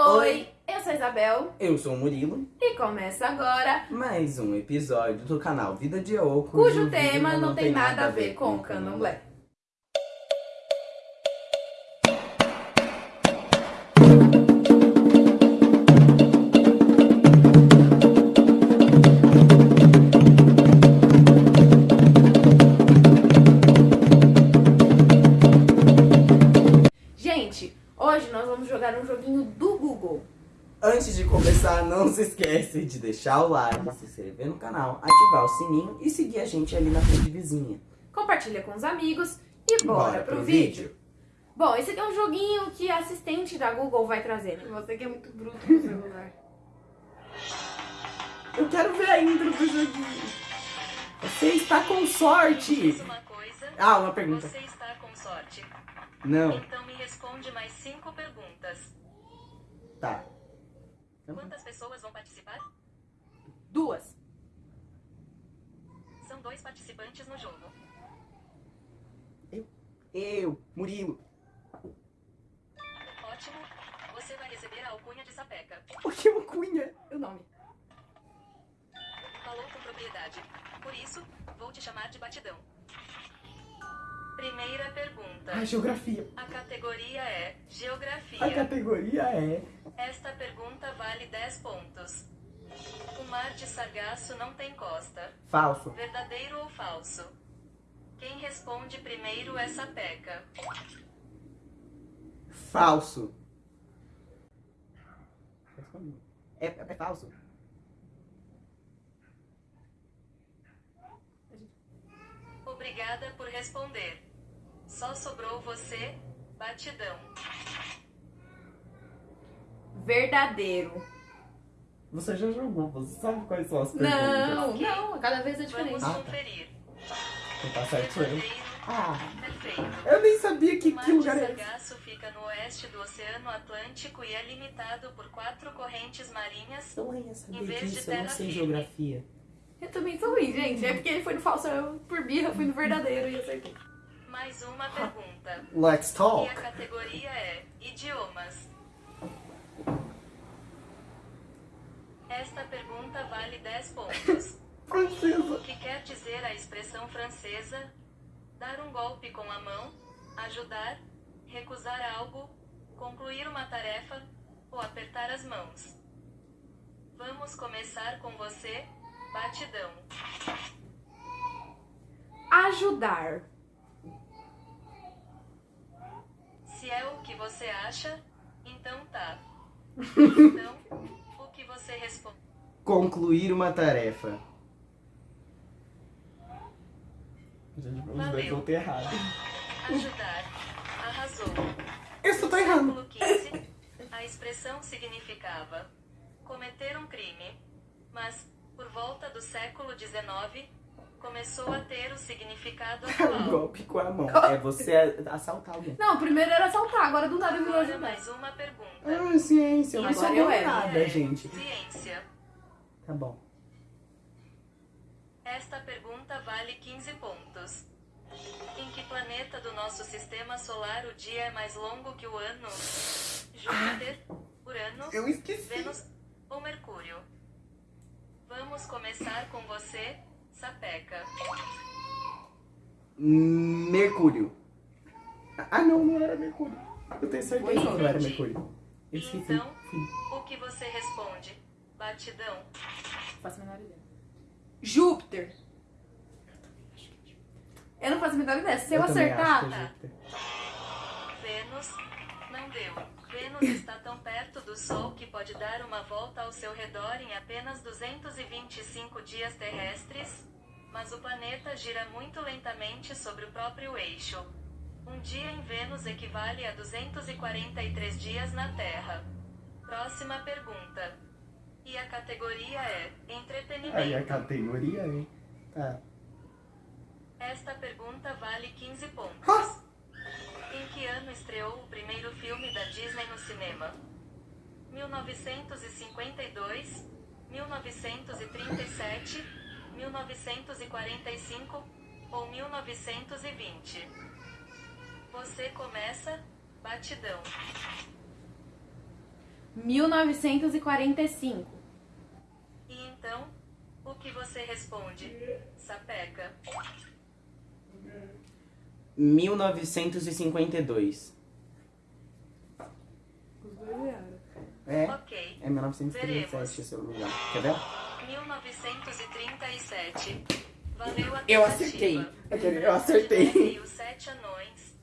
Oi, eu sou a Isabel. Eu sou o Murilo, e começa agora, mais um episódio do canal Vida de Oco, cujo tema não tem nada a ver com o candomblé. Antes de começar, não se esquece de deixar o like, se inscrever no canal, ativar o sininho e seguir a gente ali na rede vizinha. Compartilha com os amigos e bora, pro, vídeo. Bom, esse aqui é um joguinho que a assistente da Google vai trazer. né? Você que é muito bruto no celular. Eu quero ver a intro do joguinho. Você está com sorte! Uma coisa. Ah, uma pergunta. Você está com sorte. Não, Então me responde mais cinco perguntas. tá. Quantas pessoas vão participar? Duas. São dois participantes no jogo. Eu, Murilo. Ótimo. Você vai receber a alcunha de sapeca. O que é uma cunha? O nome. Falou com propriedade. Por isso, vou te chamar de batidão. Primeira pergunta. A geografia. A categoria é A Geografia. categoria é... Esta pergunta vale 10 pontos. O mar de Sargaço não tem costa. Falso. Verdadeiro ou falso? Quem responde primeiro é sapeca. Falso. É, é falso. Obrigada por responder. Só sobrou você, batidão. Verdadeiro. Você já jogou, você sabe quais são as perguntas. Não, Ok. não, cada vez é Vamos diferente. Ah, tá. conferir. Quem tá certo eu. Ah, perfeito. eu nem sabia que, O que lugar é esse. Sargaço fica no oeste do Oceano Atlântico e é limitado por quatro correntes marinhas. Eu ia saber Em vez de disso, eu não terra sei firme. geografia. Eu também sou ruim, gente. É porque ele foi no falso, eu por birra fui no verdadeiro e acertei. Mais uma pergunta. Let's E talk. a categoria é Idiomas. Esta pergunta vale 10 pontos. Francesa. O que quer dizer a expressão francesa? Dar um golpe com a mão, ajudar, recusar algo, concluir uma tarefa ou apertar as mãos. Vamos começar com você, batidão. Ajudar. Se é o que você acha, então tá. Então, o que você responde? Concluir uma tarefa. Gente, os dois Valeu. vão ter errado. Ajudar. Arrasou. Eu tô errando. século XV, a expressão significava cometer um crime, mas, por volta do século XIX, começou a ter o significado Um atual. golpe com a mão. É você assaltar alguém. Não, primeiro era assaltar, agora do nada virou Agora ajudar. mais uma pergunta. Ah, ciência. Eu não Agora sabia eu nada, É, gente. Ciência. Tá bom. Esta pergunta vale 15 pontos. Em que planeta do nosso sistema solar o dia é mais longo que o ano? Júpiter, Urano, Eu esqueci. Vênus ou Mercúrio? Vamos começar com você, Sapeca. Mercúrio. Ah, não, não era Mercúrio. Eu tenho certeza que não era. Mercúrio. Eu esqueci. Então? Sim. O que você responde? Batidão. Faço a menor ideia. Júpiter. Eu não faço a menor ideia. Se eu, também acertar, é tá. Júpiter. Vênus. Não deu. Vênus está tão perto do Sol que pode dar uma volta ao seu redor em apenas 225 dias terrestres, mas o planeta gira muito lentamente sobre o próprio eixo. Um dia em Vênus equivale a 243 dias na Terra. Próxima pergunta. E a categoria é entretenimento. Aí a categoria é. Tá. Esta pergunta vale 15 pontos. Em que ano estreou o primeiro filme da Disney no cinema? 1952, 1937, 1945 ou 1920? Você começa, batidão. 1945. E então, o que você responde? Sapeca. 1952. Os dois erraram. É, Ok. é 1937 Veremos. esse é o lugar. Quer ver? 1937. Valeu a Eu acertei. Eu de acertei. Sete Anões.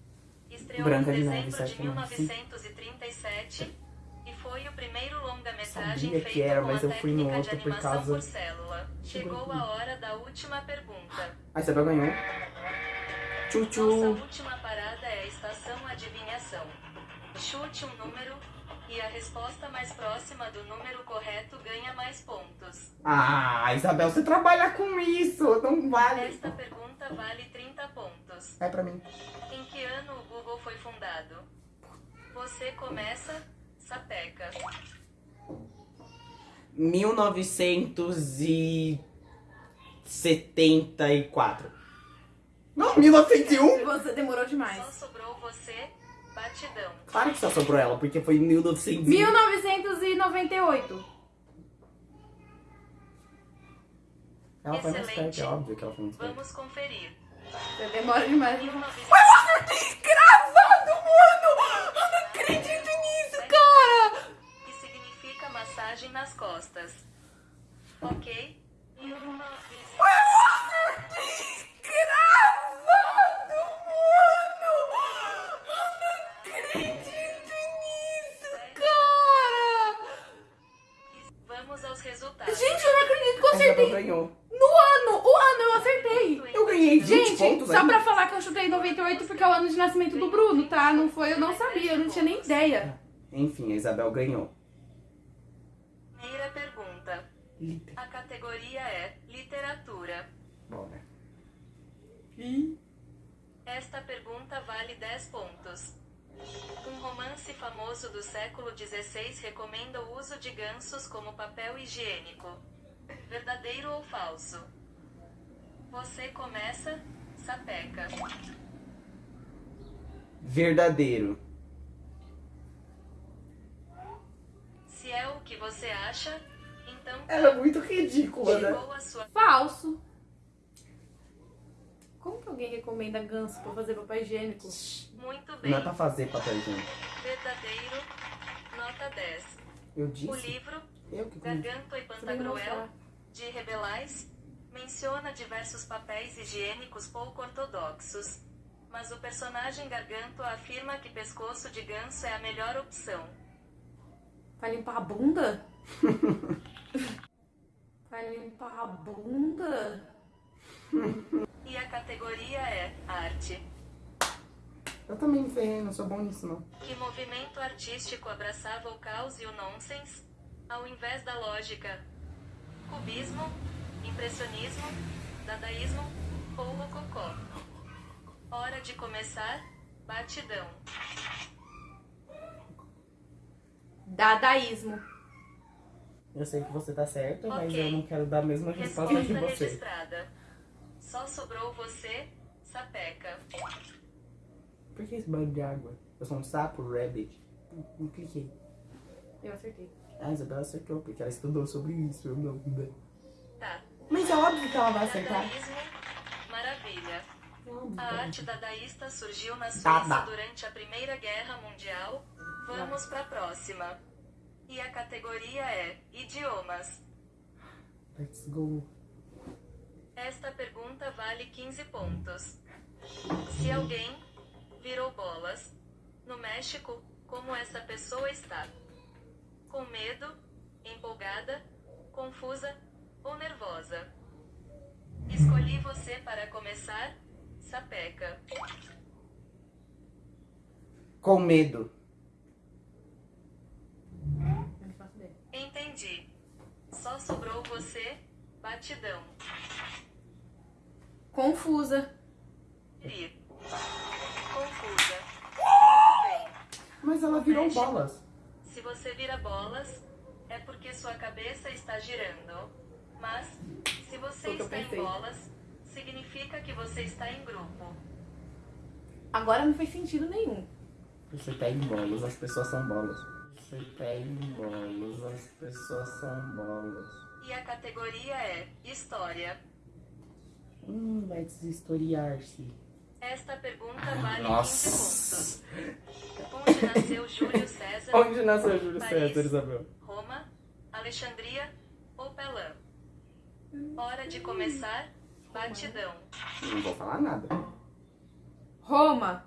Estreou Branca em de Neve dezembro de sim. 1937 e foi o primeiro longa-metragem feito que era, com mas a eu fui no outro de por animação causa- por célula. Chegou a hora da última pergunta. A Isabel ganhou. Tchu Nossa última parada é a estação adivinhação. Chute um número e a resposta mais próxima do número correto ganha mais pontos. Ah, Isabel, você trabalha com isso. Não vale. Esta pergunta vale 30 pontos. É pra mim. Em que ano o Google foi fundado? Você começa, sapeca. 1974. Não, 1901? Você demorou Só demais. sobrou você, batidão. Claro que só sobrou ela, porque foi 1900. 1998. Ela foi mais perto, é óbvio que ela foi mais perto. Vamos conferir. Você demora demais. 1900 Gravado, mano! Eu não acredito nisso, cara! que significa massagem nas costas. Ok? 1900 acertei. ganhou. No ano, o ano eu acertei. Eu ganhei 20 Gente, pontos só ainda. pra falar que eu chutei 98 porque é o ano de nascimento do Bruno, tá? Não foi, eu não sabia, eu não tinha nem ideia. Enfim, a Isabel ganhou. Primeira pergunta. A categoria é literatura. Bora. Esta pergunta vale 10 pontos. Um romance famoso do século XVI recomenda o uso de gansos como papel higiênico. Verdadeiro ou falso? Você começa, sapeca. Verdadeiro. Se é o que você acha, então Ela é muito ridícula, né? sua Falso. Como que alguém recomenda ganso pra fazer papel higiênico? muito bem. Não é pra fazer papel higiênico. Verdadeiro, nota 10. Eu O disse. livro Eu que comi. Garganto e Pantagruel. De Rebelais, menciona diversos papéis higiênicos pouco ortodoxos. Mas o personagem Garganto afirma que pescoço de ganso é a melhor opção. Vai limpar a bunda? Vai limpar a bunda? E a categoria é arte. Eu também me ferrei, não sou bom nisso, não. Que movimento artístico abraçava o caos e o nonsense, ao invés da lógica? Cubismo, impressionismo, dadaísmo ou rococó? Hora de começar, batidão. Dadaísmo. Eu sei que você tá certo, mas Ok. eu não quero dar a mesma resposta Resposta que você. registrada. Só sobrou você, sapeca. Por que esse banho de água? Eu sou um sapo, rabbit. Não, não cliquei. Eu acertei. A Isabela acertou, porque ela estudou sobre isso. Eu não. né? Tá. Mas é óbvio que ela vai. Dadaísmo, maravilha. É óbvio A arte dadaísta surgiu na Dada. Suíça durante a Primeira Guerra Mundial. Vamos pra próxima. E a categoria é idiomas. Let's go. Esta pergunta vale 15 pontos. Se alguém virou bolas no México, como essa pessoa está? Com medo, empolgada, confusa ou nervosa? Escolhi você para começar, sapeca. Com medo. Eu não faço ideia. Entendi. Só sobrou você, batidão. Confusa. Confusa. Muito bem. Mas ela virou bolas. Se você vira bolas, é porque sua cabeça está girando. Mas, se você está em bolas, significa que você está em grupo. Agora não fez sentido nenhum. Você tá em bolas, as pessoas são bolas. Você tem bolos, as pessoas são bolas. E a categoria é História. Hum, vai deshistoriar-se. Esta pergunta vale Nossa! 15 pontos. Onde nasceu Júlio César? Onde nasceu Júlio Paris. César, Isabel? Roma, Alexandria ou Pelã? Hora de começar. Batidão. Não vou falar nada. Roma.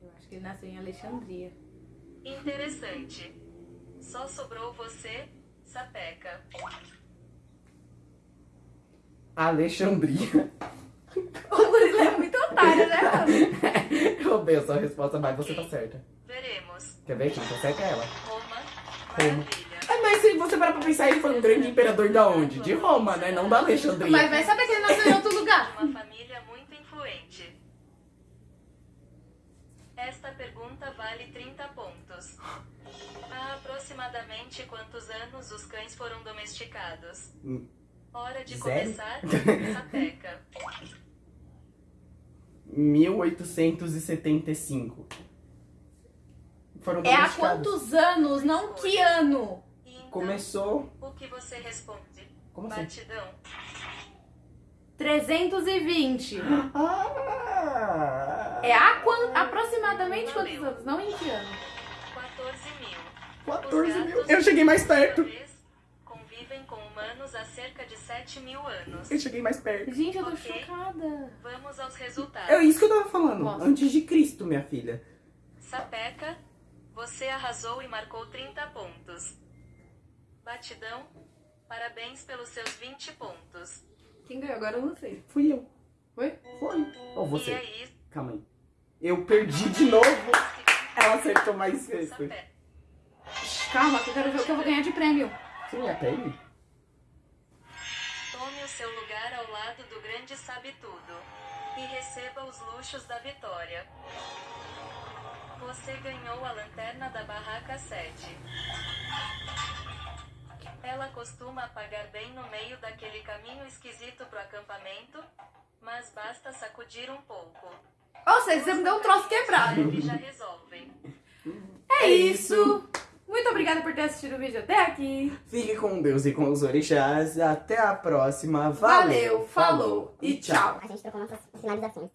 Eu acho que ele nasceu em Alexandria. Interessante. Só sobrou você, Sapeca. Alexandria. O Murilo é muito otário, né, mano? A sua resposta, mas você tá certa. Veremos. Quer ver? Quem tá certa é ela. Roma, Roma. maravilha. É, mas se você parar pra pensar, ele foi um grande imperador da onde? De Roma, né? Não da Alexandria. Mas vai saber que ele nasceu em outro lugar. Uma família muito influente. Esta pergunta vale 30 pontos. Há aproximadamente quantos anos os cães foram domesticados? Hum. Hora de Zero? começar. Sapeca. 1875. Foram É há quantos anos, não que ano? E então, Começou. o que você responde? Como assim? Batidão. 320. Ah! É há quan- aproximadamente quantos anos, não em que ano? 14 mil. 14 Os mil. Eu cheguei mais perto. Humanos há cerca de 7 mil anos. Eu cheguei mais perto. Gente, eu tô Ok. chocada. Vamos aos resultados. É isso que eu tava falando. Nossa. Antes de Cristo, minha filha. Sapeca, você arrasou e marcou 30 pontos. Batidão, parabéns pelos seus 20 pontos. Quem ganhou agora eu não sei. Fui eu. Foi? Foi. Ou E você. aí, Calma aí. Eu perdi de novo. Ela acertou mais vezes. Calma, que eu quero ver o que eu vou ganhar de prêmio. Você ia até ele? Seu lugar ao lado do grande sabe tudo. E receba os luxos da vitória. Você ganhou a lanterna da barraca 7. Ela costuma apagar bem no meio daquele caminho esquisito pro acampamento, mas basta sacudir um pouco. Ou seja, você me deu um troço quebrado. Eles já resolvem. É isso. Muito obrigada por ter assistido o vídeo até aqui. Fique com Deus e com os orixás. Até a próxima. Valeu, Valeu, falou e tchau. A gente trocou nossas finalizações.